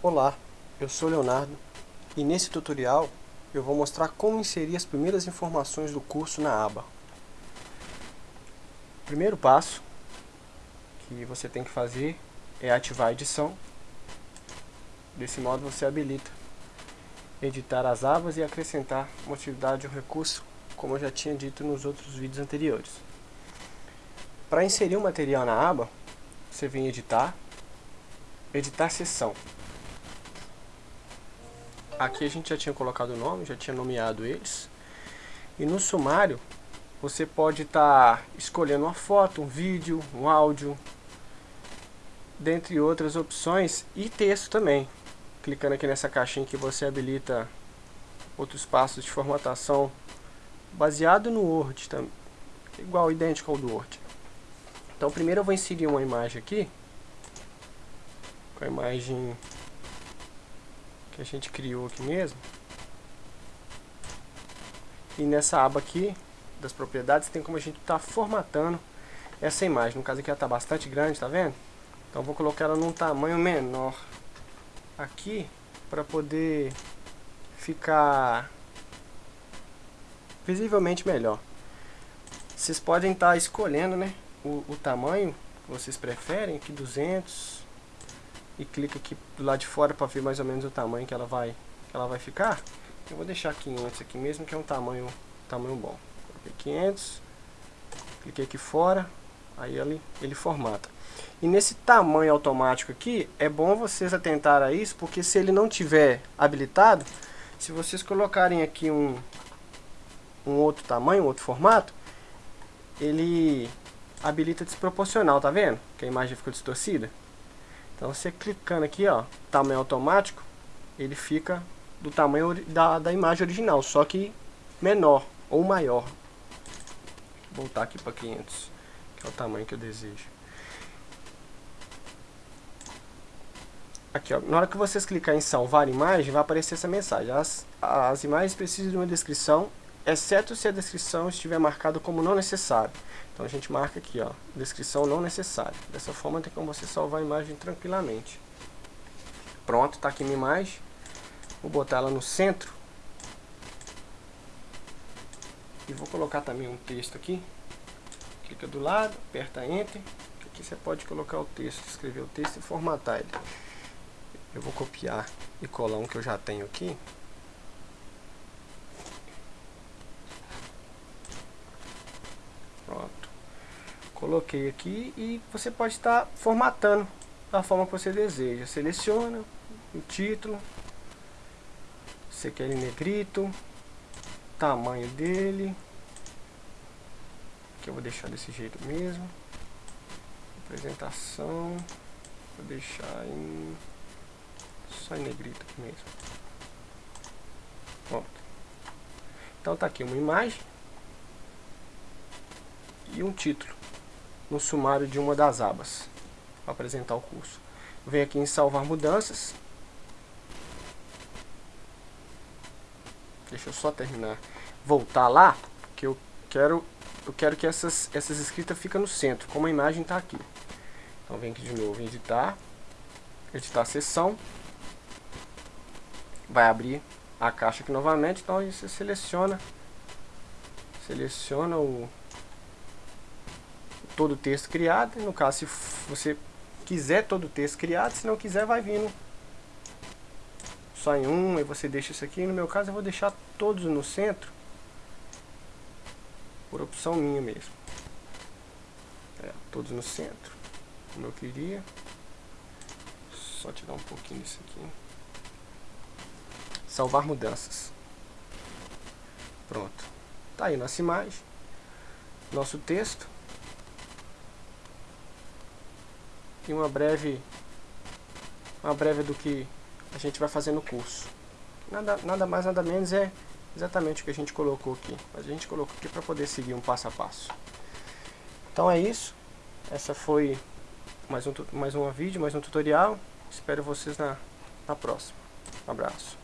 Olá, eu sou Leonardo e nesse tutorial eu vou mostrar como inserir as primeiras informações do curso na aba. O primeiro passo que você tem que fazer é ativar a edição. Desse modo você habilita editar as abas e acrescentar uma atividade ou recurso, como eu já tinha dito nos outros vídeos anteriores. Para inserir o material na aba, você vem em editar, editar seção. Aqui a gente já tinha colocado o nome, já tinha nomeado eles. E no sumário, você pode estar tá escolhendo uma foto, um vídeo, um áudio, dentre outras opções, e texto também. Clicando aqui nessa caixinha que você habilita outros passos de formatação baseado no Word, igual, idêntico ao do Word. Então primeiro eu vou inserir uma imagem aqui, com a imagem que a gente criou aqui mesmo. E nessa aba aqui, das propriedades, tem como a gente estar tá formatando essa imagem. No caso aqui ela está bastante grande, tá vendo? Então vou colocar ela num tamanho menor aqui, para poder ficar visivelmente melhor. Vocês podem estar tá escolhendo né, o, o tamanho que vocês preferem, aqui 200, e clica aqui do lado de fora para ver mais ou menos o tamanho que ela vai, que ela vai ficar. Eu vou deixar 500 aqui mesmo, que é um tamanho, tamanho bom. Coloquei 500, cliquei aqui fora, aí ele, ele formata. E nesse tamanho automático aqui, é bom vocês atentar a isso, porque se ele não tiver habilitado, se vocês colocarem aqui um, um outro tamanho, um outro formato, ele habilita desproporcional, tá vendo? Que a imagem ficou distorcida. Então você clicando aqui, ó, tamanho automático, ele fica do tamanho da, da imagem original, só que menor ou maior. Vou voltar aqui para 500, que é o tamanho que eu desejo. Aqui, ó, na hora que vocês clicarem em salvar imagem, vai aparecer essa mensagem. As, as imagens precisam de uma descrição, exceto se a descrição estiver marcada como não necessária. Então a gente marca aqui, ó, descrição não necessária. Dessa forma tem como você salvar a imagem tranquilamente. Pronto, está aqui minha imagem. Vou botar ela no centro. E vou colocar também um texto aqui. Clica do lado, aperta Enter. Aqui você pode colocar o texto, escrever o texto e formatar ele. Eu vou copiar e colar um que eu já tenho aqui. Coloquei aqui e você pode estar formatando da forma que você deseja. Seleciona o título, você quer em negrito, tamanho dele, que eu vou deixar desse jeito mesmo. Apresentação, vou deixar em só em negrito mesmo. Pronto. Então tá aqui uma imagem e um título no sumário de uma das abas para apresentar o curso. Venho aqui em salvar mudanças. Deixa eu só terminar. Voltar lá, que eu quero eu quero que essas, essas escritas fiquem no centro, como a imagem está aqui. Então vem aqui de novo, editar, editar a seção, vai abrir a caixa aqui novamente, então você seleciona, seleciona o, todo o texto criado. No caso, se você quiser todo o texto criado, se não quiser, vai vindo só em um, e você deixa isso aqui. No meu caso, eu vou deixar todos no centro, por opção minha mesmo. É, todos no centro, como eu queria. Só tirar um pouquinho disso aqui. Salvar mudanças. Pronto. Tá aí nossa imagem, nosso texto. E uma breve uma breve do que a gente vai fazer no curso. Nada, nada mais, nada menos é exatamente o que a gente colocou aqui. A gente colocou aqui para poder seguir um passo a passo. Então é isso. Essa foi mais um, mais um vídeo, mais um tutorial. Espero vocês na, na próxima. Um abraço.